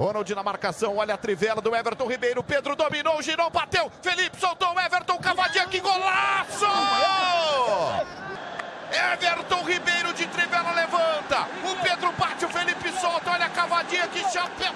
Ronald na marcação, olha a trivela do Everton Ribeiro. Pedro dominou, girou, bateu. Felipe soltou o Everton, cavadinha, que golaço! Everton Ribeiro de trivela levanta. O Pedro bate, o Felipe solta. Olha a cavadinha, que chapéu.